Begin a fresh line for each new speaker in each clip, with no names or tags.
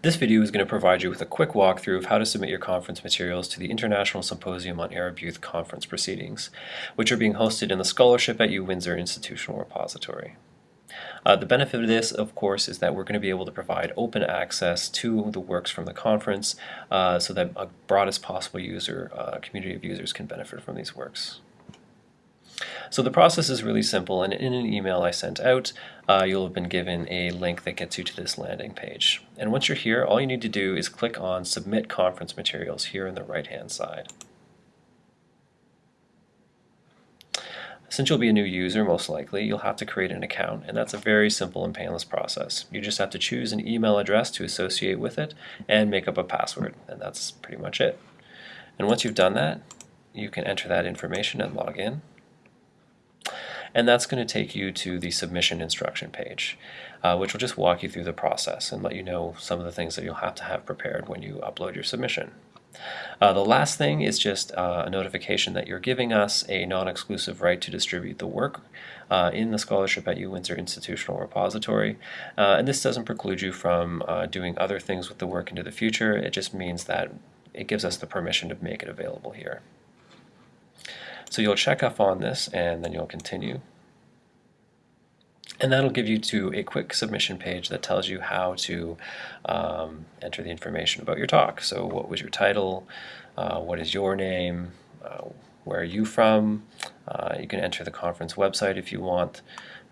This video is going to provide you with a quick walkthrough of how to submit your conference materials to the International Symposium on Arab Youth Conference Proceedings, which are being hosted in the Scholarship at U Windsor Institutional Repository. Uh, the benefit of this, of course, is that we're going to be able to provide open access to the works from the conference uh, so that a broadest possible user, uh, community of users can benefit from these works. So the process is really simple, and in an email I sent out, uh, you'll have been given a link that gets you to this landing page. And once you're here, all you need to do is click on Submit Conference Materials here on the right-hand side. Since you'll be a new user, most likely, you'll have to create an account, and that's a very simple and painless process. You just have to choose an email address to associate with it and make up a password, and that's pretty much it. And once you've done that, you can enter that information and log in and that's going to take you to the submission instruction page, uh, which will just walk you through the process and let you know some of the things that you'll have to have prepared when you upload your submission. Uh, the last thing is just uh, a notification that you're giving us a non-exclusive right to distribute the work uh, in the Scholarship at U Windsor Institutional Repository. Uh, and this doesn't preclude you from uh, doing other things with the work into the future. It just means that it gives us the permission to make it available here. So you'll check off on this and then you'll continue. And that'll give you to a quick submission page that tells you how to um, enter the information about your talk. So what was your title? Uh, what is your name? Uh, where are you from? Uh, you can enter the conference website if you want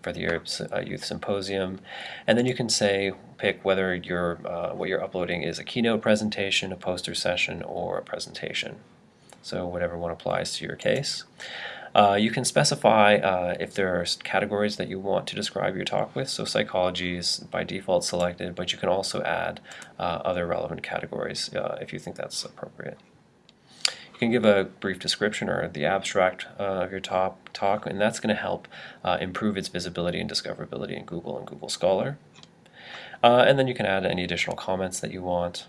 for the Arab uh, Youth Symposium. And then you can say, pick whether your, uh, what you're uploading is a keynote presentation, a poster session, or a presentation so whatever one applies to your case. Uh, you can specify uh, if there are categories that you want to describe your talk with. So psychology is by default selected, but you can also add uh, other relevant categories uh, if you think that's appropriate. You can give a brief description or the abstract uh, of your top talk, and that's going to help uh, improve its visibility and discoverability in Google and Google Scholar. and then you can add any additional comments that you want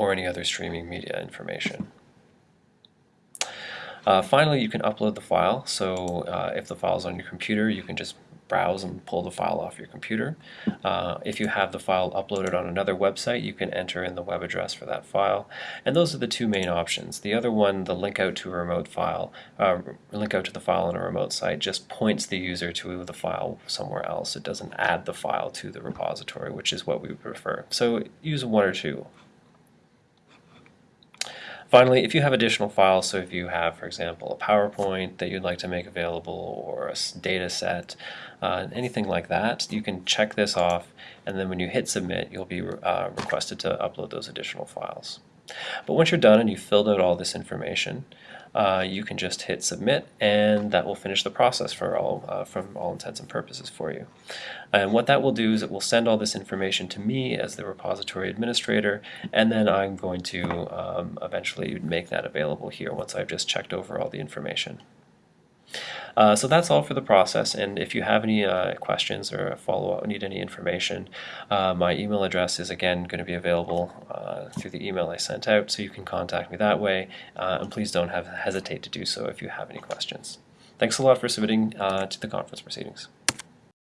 or any other streaming media information. Uh, finally, you can upload the file. So uh, if the file is on your computer, you can just browse and pull the file off your computer. Uh, if you have the file uploaded on another website, you can enter in the web address for that file. And those are the two main options. The other one, the link out to a remote file, uh, link out to the file on a remote site, just points the user to the file somewhere else. It doesn't add the file to the repository, which is what we prefer. So use one or two. Finally, if you have additional files, so if you have, for example, a PowerPoint that you'd like to make available or a data set, uh, anything like that, you can check this off and then when you hit submit, you'll be uh, requested to upload those additional files. But once you're done and you've filled out all this information, uh, you can just hit submit and that will finish the process for all uh, from all intents and purposes for you. And what that will do is it will send all this information to me as the repository administrator and then I'm going to um, eventually make that available here once I've just checked over all the information. Uh, so that's all for the process and if you have any uh, questions or follow-up need any information uh, my email address is again going to be available uh, through the email I sent out so you can contact me that way uh, and please don't have hesitate to do so if you have any questions. Thanks a lot for submitting to the conference proceedings.